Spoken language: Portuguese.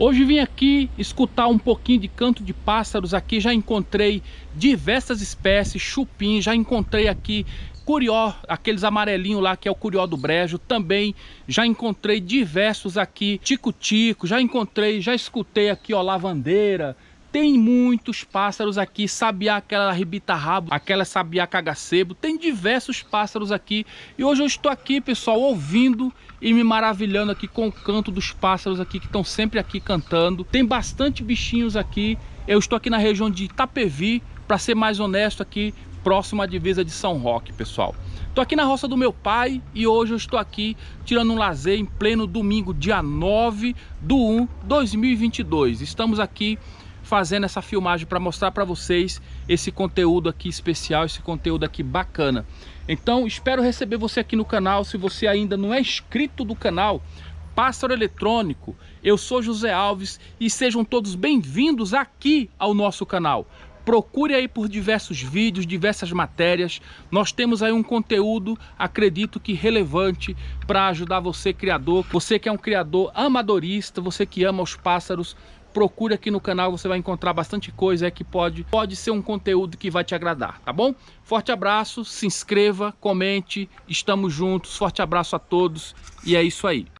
Hoje vim aqui escutar um pouquinho de canto de pássaros. Aqui, já encontrei diversas espécies, chupim, já encontrei aqui curió, aqueles amarelinhos lá que é o curió do brejo, também já encontrei diversos aqui, tico-tico, já encontrei, já escutei aqui ó, lavandeira, tem muitos pássaros aqui, sabiá, aquela ribita-rabo, aquela sabiá cagacebo, tem diversos pássaros aqui. E hoje eu estou aqui, pessoal, ouvindo e me maravilhando aqui com o canto dos pássaros aqui, que estão sempre aqui cantando. Tem bastante bichinhos aqui. Eu estou aqui na região de Itapevi, para ser mais honesto aqui, próximo à divisa de São Roque, pessoal. Estou aqui na roça do meu pai e hoje eu estou aqui tirando um lazer em pleno domingo, dia 9 do 1 2022. Estamos aqui fazendo essa filmagem para mostrar para vocês esse conteúdo aqui especial, esse conteúdo aqui bacana. Então espero receber você aqui no canal, se você ainda não é inscrito do canal, Pássaro Eletrônico, eu sou José Alves e sejam todos bem-vindos aqui ao nosso canal. Procure aí por diversos vídeos, diversas matérias. Nós temos aí um conteúdo, acredito que relevante para ajudar você criador, você que é um criador amadorista, você que ama os pássaros, procure aqui no canal, você vai encontrar bastante coisa que pode, pode ser um conteúdo que vai te agradar, tá bom? Forte abraço, se inscreva, comente, estamos juntos, forte abraço a todos e é isso aí.